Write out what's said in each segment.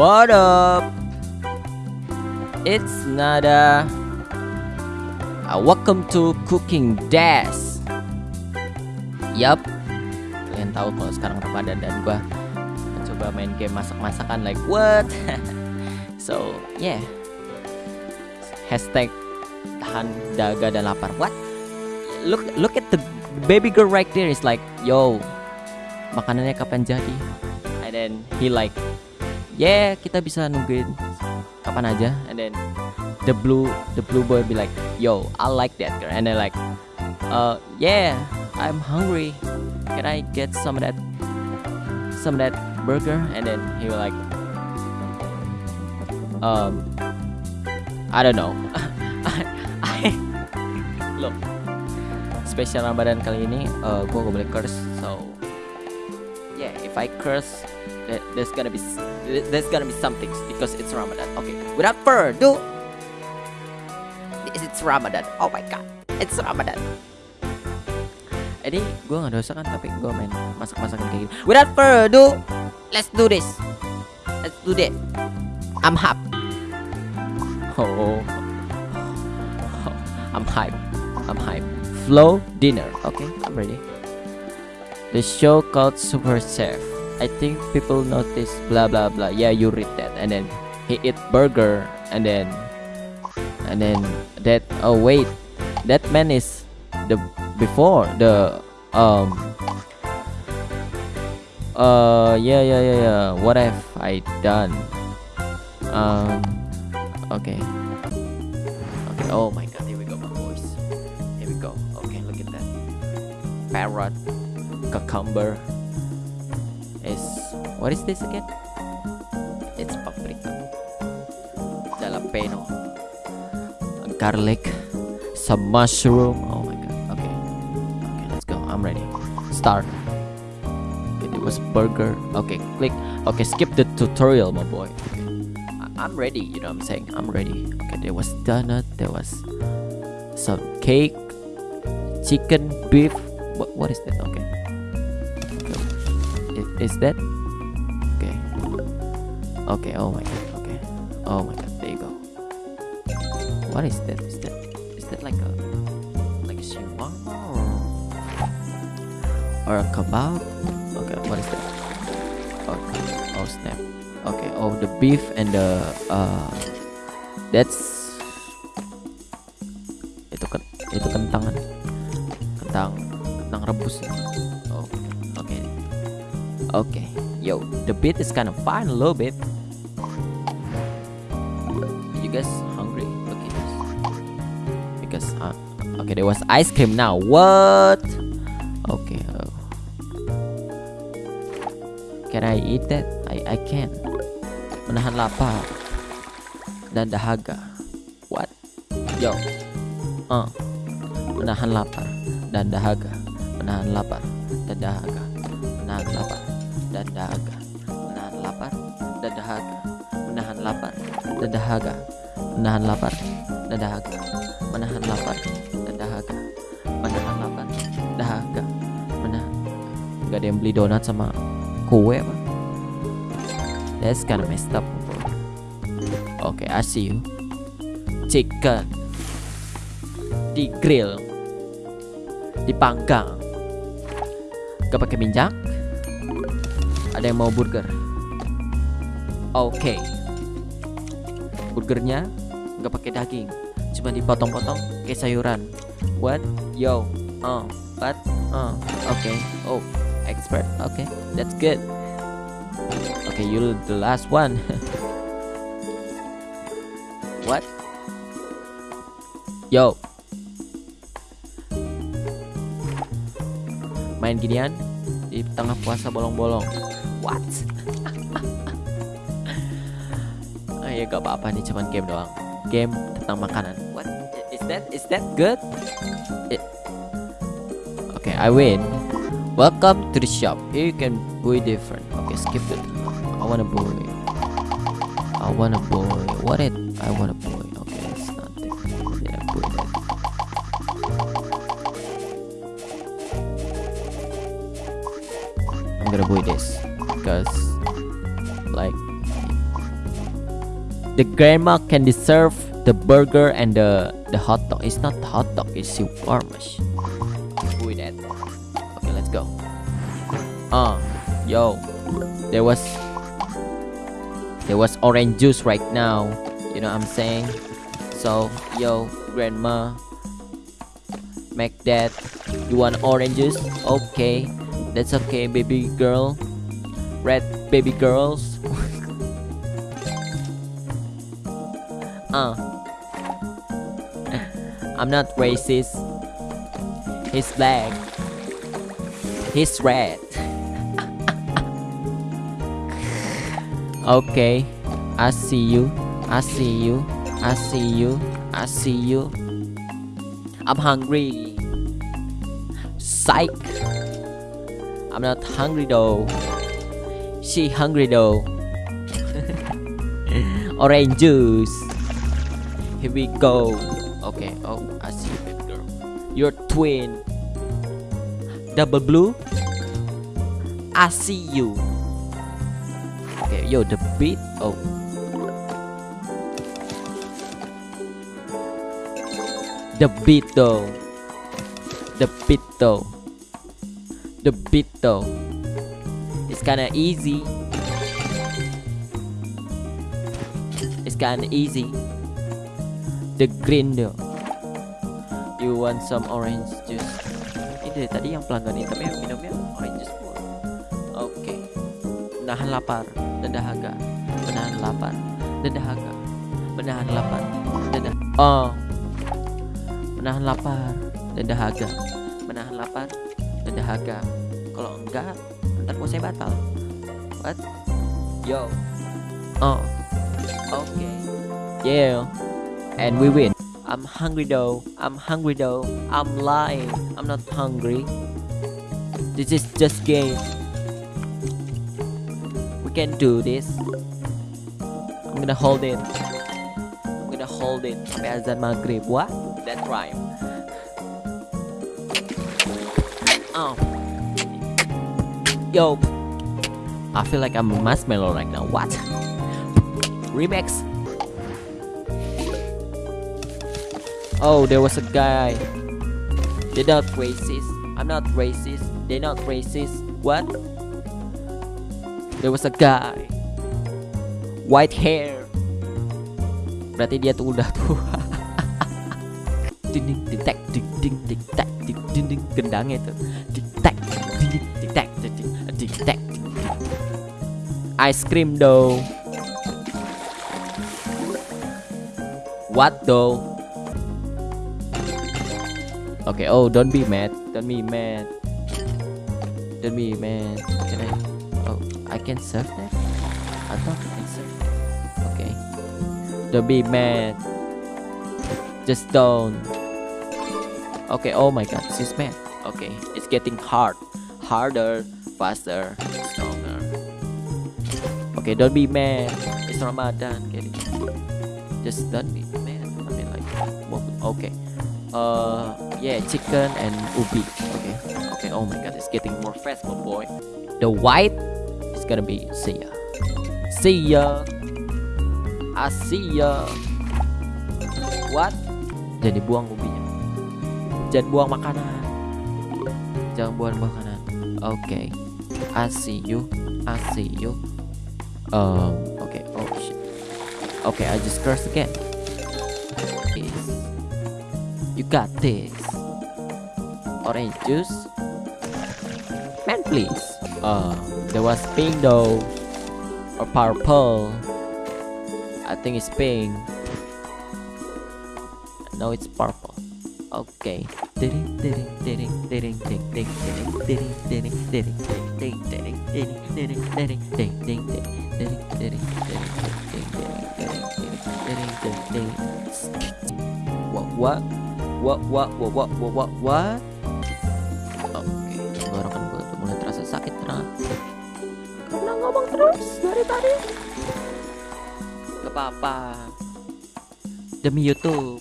What up? It's Nada. Uh, welcome to Cooking Dash. Yup. Kalian tahu kalau sekarang Ramadan dan gua mencoba main game masak-masakan like what? so yeah. Hashtag tahan daga dan lapar. What? Look look at the baby girl right there. Is like yo makanannya kapan jadi? And then he like yeah kita bisa nungguin kapan aja. And then the blue the blue boy be like yo I like that girl. And then like uh yeah I'm hungry. Can I get some of that some of that burger? And then he will like um I don't know. I, look spesial Ramadan kali ini uh, gue gak boleh curse so if I curse there's gonna be there's gonna be something because it's Ramadan. Okay, without further ado, it's Ramadan. Oh my god, it's Ramadan. Ini gue nggak dosa kan, tapi gue main masak-masakan kayak gini. Without further ado, let's do this. Let's do that. I'm hype. Oh, I'm hype. I'm hype. Flow dinner. Okay, I'm ready. The show called Super Chef. I think people notice blah blah blah. Yeah, you read that, and then he eat burger, and then and then that. Oh wait, that man is the before the um. Uh yeah yeah yeah yeah. What have I done? Um. Okay. Okay. Oh my god. Here we go, my boys. Here we go. Okay, look at that. Parrot, cucumber is what is this again? It's paprika, jalapeno, garlic, some mushroom. Oh my god. Okay, okay, let's go. I'm ready. Start. It was burger. Okay, click. Okay, skip the tutorial, my boy. I'm ready. You know what I'm saying? I'm ready. Okay, there was donut. There was some cake, chicken, beef. What what is that? Okay is that? Okay. Okay oh my god okay. Oh my god there you go. What is that? Is that is that like a like a shawarma or or a kebab? Okay what is that? Okay oh snap. Okay oh the beef and the uh that's itu kan itu kentang kentang kentang rebus. ya Okay, yo, the beat is kind of fine a little bit. You guys hungry? This. Because uh, okay, there was ice cream now. What? Okay. Oh. Can I eat that? I I can. Menahan lapar dan dahaga. What? Yo. Uh. Menahan lapar dan dahaga. Menahan lapar dan dahaga. Menahan lapar dan dahaga menahan lapar dan dahaga menahan lapar dan dahaga menahan lapar dan dahaga menahan lapar dan dahaga menahan lapar dahaga menahan. Nggak ada yang beli donat sama kue apa? That's kinda messed up oke okay, I see you. Chicken. Di grill. Dipanggang gak pakai minyak ada yang mau burger? Oke. Okay. Burgernya nggak pakai daging, cuma dipotong-potong kayak sayuran. What? Yo. Oh. What? Oh. Oke. Okay. Oh. Expert. Oke. Okay. That's good. Oke, okay, you the last one. What? Yo. Main ginian di tengah puasa bolong-bolong what oh ya gak apa-apa nih cuman game doang. Game tentang makanan. What? Is that is that good? It... okay I win. Welcome to the shop. Here you can buy different. Okay skip it. I wanna buy. I wanna buy. What it? I wanna buy. Okay it's nothing did I buy that. I'm gonna buy this because like The grandma can deserve the burger and the the hot dog. It's not hot dog, it's. Who is that? Okay, let's go. Uh, yo, there was there was orange juice right now. You know what I'm saying? So, yo, grandma, make that. You want orange juice? Okay, that's okay, baby girl. Red baby girls. uh. I'm not racist. He's black. He's red. okay, I see you. I see you. I see you. I see you. I'm hungry. Psych. I'm not hungry though. She hungry though. Orange juice. Here we go. Okay. Oh, I see you, baby girl. You're twin. Double blue. I see you. Okay, yo, the beat. Oh. The beat though. The beat though. The beat though. It's kinda easy. It's kinda easy. The green though. You want some orange juice? Ini dari tadi yang pelanggan hitamnya minumnya orange juice mulu. Oke. Menahan lapar dan dahaga. Menahan lapar dan dahaga. Menahan lapar dan dahaga. Oh. Menahan lapar dan dahaga. Menahan lapar dan dahaga. Kalau enggak, puasa batal. What? Yo. Oh. Okay. Yeah. And we win. I'm hungry though. I'm hungry though. I'm lying. I'm not hungry. This is just game. We can do this. I'm gonna hold it. I'm gonna hold it sampai azan maghrib. What? That rhyme. Oh. Yo. I feel like I'm a marshmallow right now. What? Remix. Oh, there was a guy. They're not racist. I'm not racist. They're not racist. What? There was a guy. White hair. Berarti dia tuh udah tua. ding ding ding ding ding ding ding ding gendangnya tak ding ding. Ice cream though. What though? Okay, oh, don't be mad. Don't be mad. Don't be mad. Can I? Oh, I can serve that? I thought I can serve. Okay. Don't be mad. Just don't. Okay, oh my god, she's mad. Okay, it's getting hard. Harder, faster, stronger. Okay, don't be mad. It's Ramadan. Get it? Just don't be mad. I mean, like, okay. Uh, yeah, chicken and ubi. Okay, okay. Oh my god, it's getting more fast, my boy. The white is gonna be see ya, see ya. I see ya. What? Jadi buang ubinya. Jangan buang makanan. Jangan buang makanan. Okay, I see you. I see you. Um. Okay. Oh shit. Okay, I just cursed again. Is you got this. Orange juice. Man, please. Uh, there was pink though, or purple. I think it's pink. No, it's purple. Okay. Oke, mulai terasa sakit karena ngomong terus dari tadi. apa? Demi YouTube.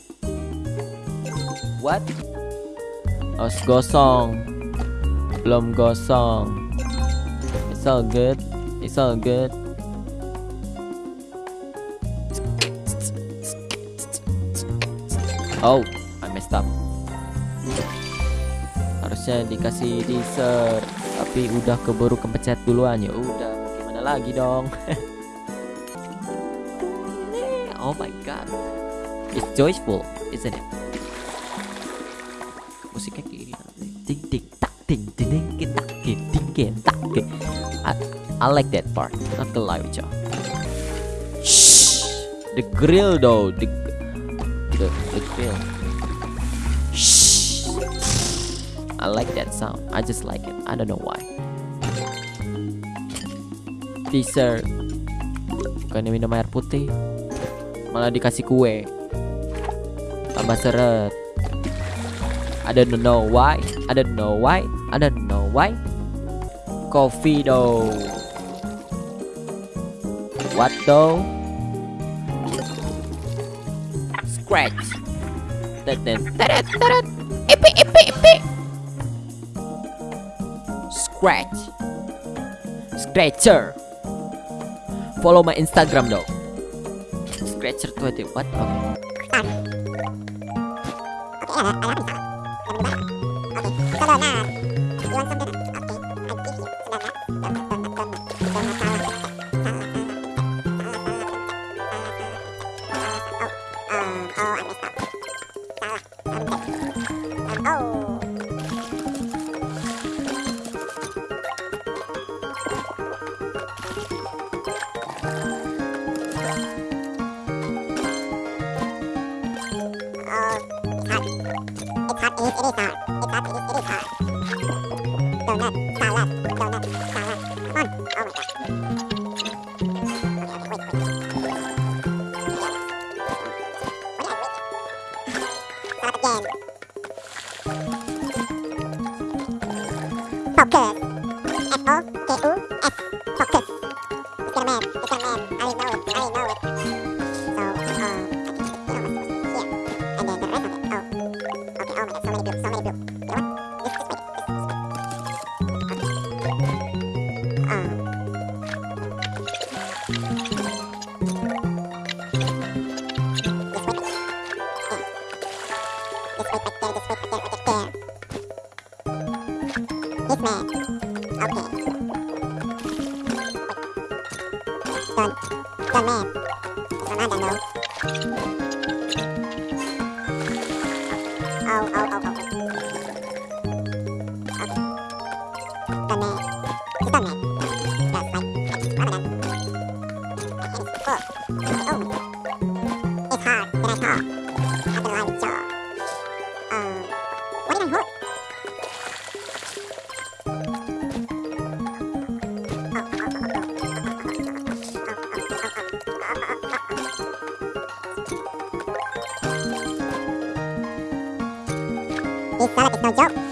What? Oh, gosong. Belum gosong. It's all good. It's all good. Oh I messed up. Harusnya dikasih dessert tapi udah keburu kepecet duluan. Ya udah gimana lagi dong? Oh my god. It's joyful isn't it? Musiknya kayak gini, ting ting tak ting ting ting tak ting ting tak I, I like that part. Not gonna lie with you. Shh, the grill though, the the, the grill. Shh. I like that sound. I just like it. I don't know why. Teaser. Bukannya minum air putih, malah dikasih kue. Tambah seret. I don't know why. I don't know why. I don't know why. Coffee though. What though? Scratch. Ipi. Scratch. Scratcher. Follow my Instagram though. Scratcher 20. What? Okay. Okay. So now You want something? the, the man. from I don't know. 老胶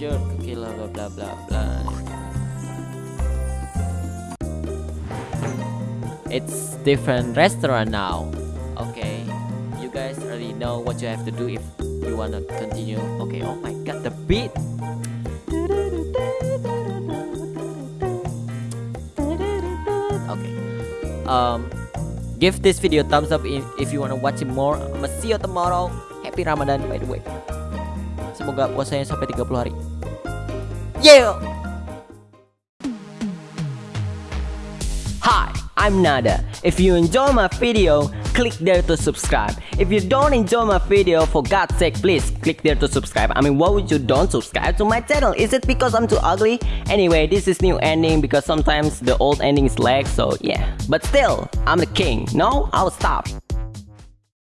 Sure, cookie blah blah blah blah. It's different restaurant now. Okay. You guys already know what you have to do if you wanna continue. Okay, oh my god, the beat. Okay. Um Give this video thumbs up if, if you wanna watch it more. I'ma see you tomorrow. Happy Ramadan by the way. Semoga puasanya sampai 30 hari. Yeah. Hi, I'm Nada. If you enjoy my video, click there to subscribe. If you don't enjoy my video, for God's sake, please click there to subscribe. I mean, why would you don't subscribe to my channel? Is it because I'm too ugly? Anyway, this is new ending because sometimes the old ending is lag, so yeah. But still, I'm the king. No, I'll stop.